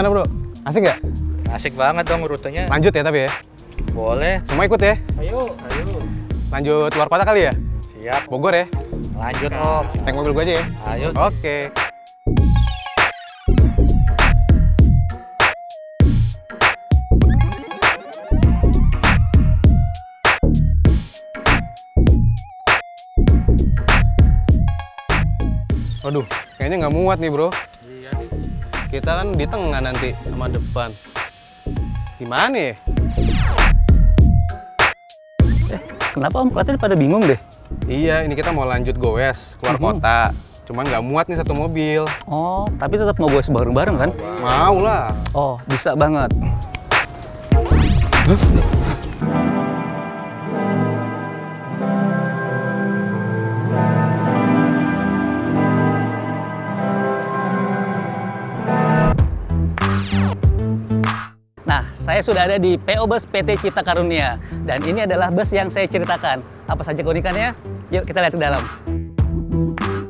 Gimana bro? Asik nggak? Asik banget dong rutenya. Lanjut ya tapi ya. Boleh. Semua ikut ya. Ayo, ayo. Lanjut luar kota kali ya? Siap. Bogor ya. Lanjut Om. Naik mobil gua aja ya. Ayo. Oke. Waduh, kayaknya nggak muat nih bro. Kita kan di tengah nanti sama depan. Gimana ya? Kenapa Om Klaten pada bingung deh? Iya, ini kita mau lanjut goes keluar Mhm. kota. Cuman nggak muat nih satu mobil. Oh, tapi tetap mau gue bareng-bareng kan? Mau lah. Oh, bisa banget. Nah, saya sudah ada di PO Bus PT Cipta Karunia. Dan ini adalah bus yang saya ceritakan. Apa saja keunikannya? Yuk kita lihat ke dalam.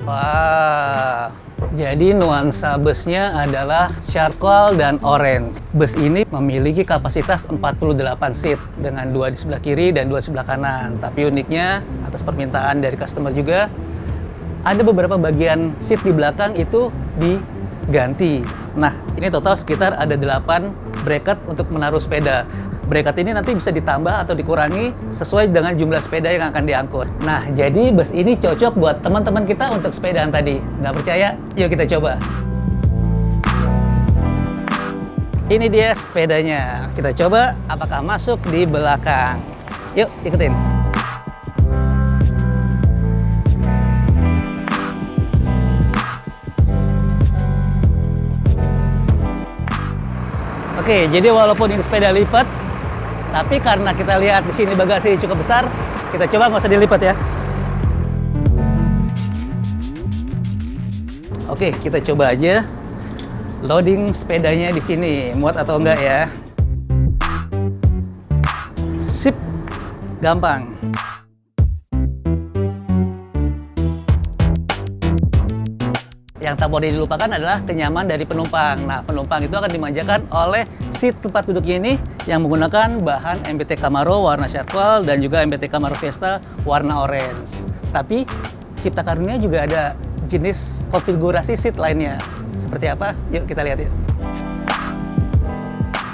Wah, jadi nuansa busnya adalah charcoal dan orange. Bus ini memiliki kapasitas 48 seat dengan dua di sebelah kiri dan dua di sebelah kanan. Tapi uniknya, atas permintaan dari customer juga, ada beberapa bagian seat di belakang itu diganti. Nah, ini total sekitar ada 8 bracket untuk menaruh sepeda. Bracket ini nanti bisa ditambah atau dikurangi sesuai dengan jumlah sepeda yang akan diangkut. Nah, jadi bus ini cocok buat teman-teman kita untuk sepedaan tadi. Nggak percaya? Yuk kita coba. Ini dia sepedanya. Kita coba apakah masuk di belakang. Yuk, ikutin. Oke, jadi walaupun ini sepeda lipat, tapi karena kita lihat di sini bagasi cukup besar, kita coba nggak usah dilipat ya. Oke, kita coba aja loading sepedanya di sini, muat atau enggak ya. Sip, gampang. Yang tak boleh dilupakan adalah kenyaman dari penumpang. Nah, penumpang itu akan dimanjakan oleh seat tempat duduk ini yang menggunakan bahan MBT Camaro warna charcoal dan juga MBT Camaro Fiesta warna orange. Tapi Cipta Karunia juga ada jenis konfigurasi seat lainnya. Seperti apa? Yuk kita lihat yuk.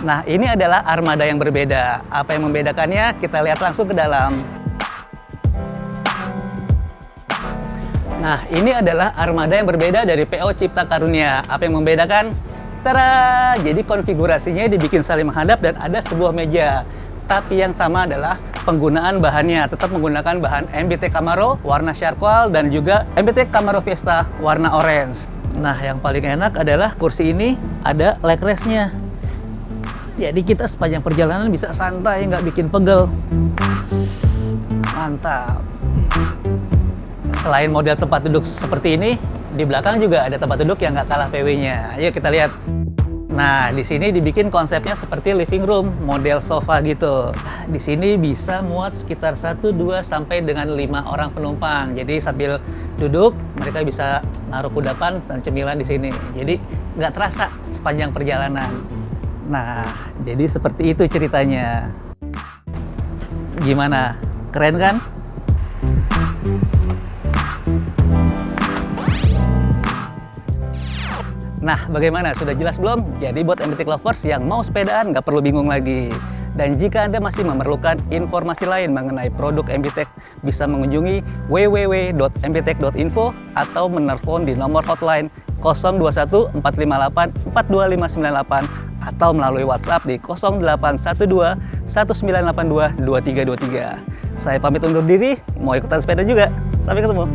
Nah, ini adalah armada yang berbeda. Apa yang membedakannya? Kita lihat langsung ke dalam. Nah, ini adalah armada yang berbeda dari PO Cipta Karunia. Apa yang membedakan? Tara! Jadi konfigurasinya dibikin saling menghadap dan ada sebuah meja. Tapi yang sama adalah penggunaan bahannya. Tetap menggunakan bahan MBT Camaro warna charcoal dan juga MBT Camaro Fiesta warna orange. Nah, yang paling enak adalah kursi ini ada leg rest-nya. Jadi kita sepanjang perjalanan bisa santai, nggak bikin pegel. Mantap. Selain model tempat duduk seperti ini, di belakang juga ada tempat duduk yang nggak kalah PW-nya. Ayo kita lihat. Nah, di sini dibikin konsepnya seperti living room, model sofa gitu. Di sini bisa muat sekitar 1, 2, sampai dengan 5 orang penumpang. Jadi sambil duduk, mereka bisa naruh kudapan dan cemilan di sini. Jadi nggak terasa sepanjang perjalanan. Nah, jadi seperti itu ceritanya. Gimana? Keren kan? Nah, bagaimana? Sudah jelas belum? Jadi buat MBTech lovers yang mau sepedaan nggak perlu bingung lagi. Dan jika Anda masih memerlukan informasi lain mengenai produk MBTech, bisa mengunjungi www.mbtech.info atau menelpon di nomor hotline 021 458 42598 atau melalui WhatsApp di 0812 1982 2323. Saya pamit undur diri, mau ikutan sepeda juga. Sampai ketemu.